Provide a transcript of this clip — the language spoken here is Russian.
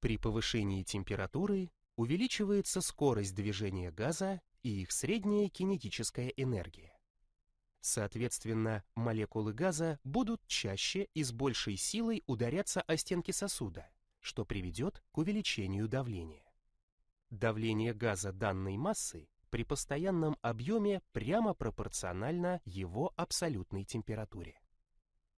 При повышении температуры увеличивается скорость движения газа и их средняя кинетическая энергия. Соответственно, молекулы газа будут чаще и с большей силой ударяться о стенки сосуда, что приведет к увеличению давления. Давление газа данной массы при постоянном объеме прямо пропорционально его абсолютной температуре.